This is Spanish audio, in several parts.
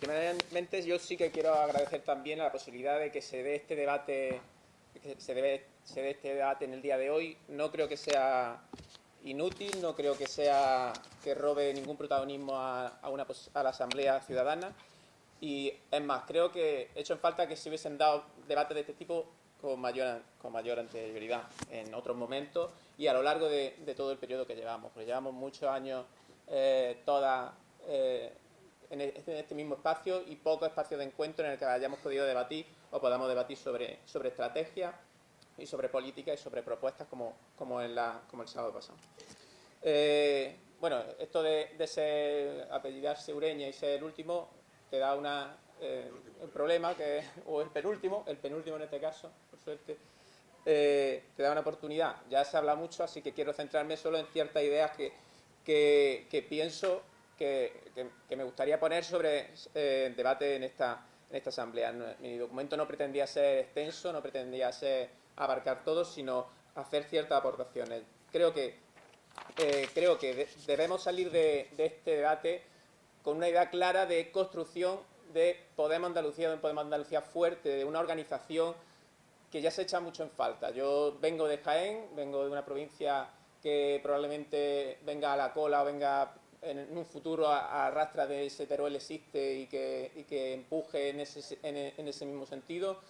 primeramente yo sí que quiero agradecer también la posibilidad de que se dé este debate, se dé este debate en el día de hoy. No creo que sea inútil, no creo que sea que robe ningún protagonismo a, una, a la Asamblea Ciudadana. Y es más, creo que he hecho en falta que se hubiesen dado debates de este tipo con mayor, con mayor anterioridad en otros momentos y a lo largo de, todo el periodo que llevamos, porque llevamos muchos años eh, todas eh, en, este mismo espacio y poco espacio de encuentro en el que hayamos podido debatir o podamos debatir sobre, sobre y sobre política y sobre propuestas como, como, en la, como el sábado pasado. Eh, bueno, esto de, de ser apellidarse Ureña y ser el último te da una, eh, un problema, que, o el penúltimo, el penúltimo en este caso, por suerte, eh, te da una oportunidad. Ya se habla mucho, así que quiero centrarme solo en ciertas ideas que, que, pienso que, me gustaría poner sobre eh, debate en esta, en esta asamblea. Mi documento no pretendía ser extenso, no pretendía ser abarcar todo, sino hacer ciertas aportaciones. Creo que, eh, creo que debemos salir de, de este debate con una idea clara de construcción de Podemos Andalucía, de un Podemos Andalucía fuerte, de una organización que ya se echa mucho en falta. Yo vengo de Jaén, vengo de una provincia que probablemente venga a la cola o venga en un futuro a, de ese Teruel existe y que, que empuje en ese, en, ese, mismo sentido.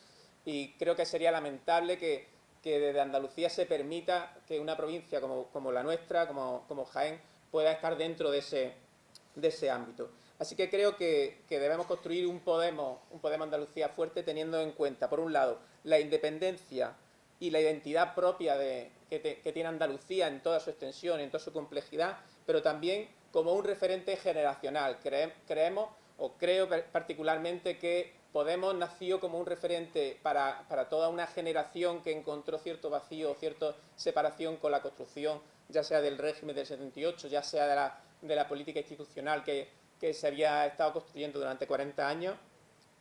Y creo que sería lamentable que, que, desde Andalucía se permita que una provincia como, como la nuestra, como, como Jaén, pueda estar dentro de ese, de ese ámbito. Así que creo que, debemos construir un Podemos, un Podemos Andalucía fuerte teniendo en cuenta, por un lado, la independencia y la identidad propia de, que, tiene Andalucía en toda su extensión, en toda su complejidad, pero también como un referente generacional. creemos, o creo particularmente, que Podemos nació como un referente para, toda una generación que encontró cierto vacío, cierta separación con la construcción, ya sea del régimen del 78, ya sea de la, de la política institucional que, que se había estado construyendo durante 40 años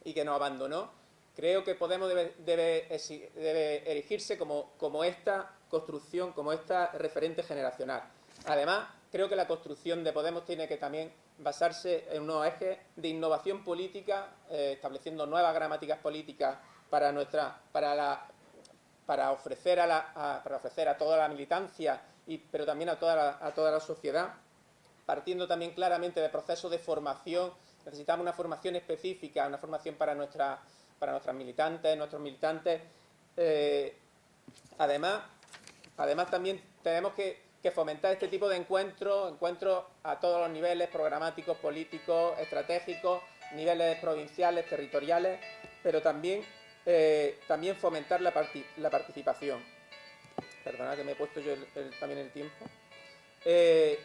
y que nos abandonó, creo que Podemos debe, debe, erigirse como, como esta construcción, como esta referente generacional. Además, creo que la construcción de Podemos tiene que también basarse en unos ejes de innovación política, eh, estableciendo nuevas gramáticas políticas para, nuestra, para, la, para, ofrecer, a la, para ofrecer a toda la militancia, y, pero también a toda a toda la sociedad, partiendo también claramente de procesos de formación. Necesitamos una formación específica, una formación para, nuestra, para nuestras militantes, nuestros militantes. Eh, además, además, también tenemos que, fomentar este tipo de encuentros, encuentros a todos los niveles, programáticos, políticos, estratégicos, niveles provinciales, territoriales, pero también, eh, también fomentar la, participación. Perdona que me he puesto yo también el tiempo. Eh,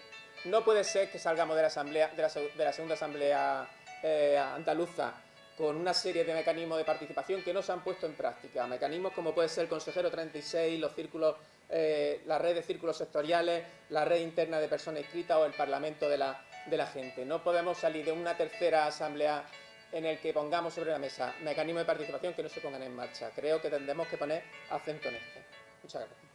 no puede ser que salgamos de la, asamblea, de la, segunda asamblea eh, andaluza con una serie de mecanismos de participación que no se han puesto en práctica. Mecanismos como puede ser el consejero 36, los círculos, eh, la red de círculos sectoriales, la red interna de personas inscritas o el parlamento de la, gente. No podemos salir de una tercera asamblea en el que pongamos sobre la mesa mecanismos de participación que no se pongan en marcha. Creo que tendremos que poner acento en esto. Muchas gracias.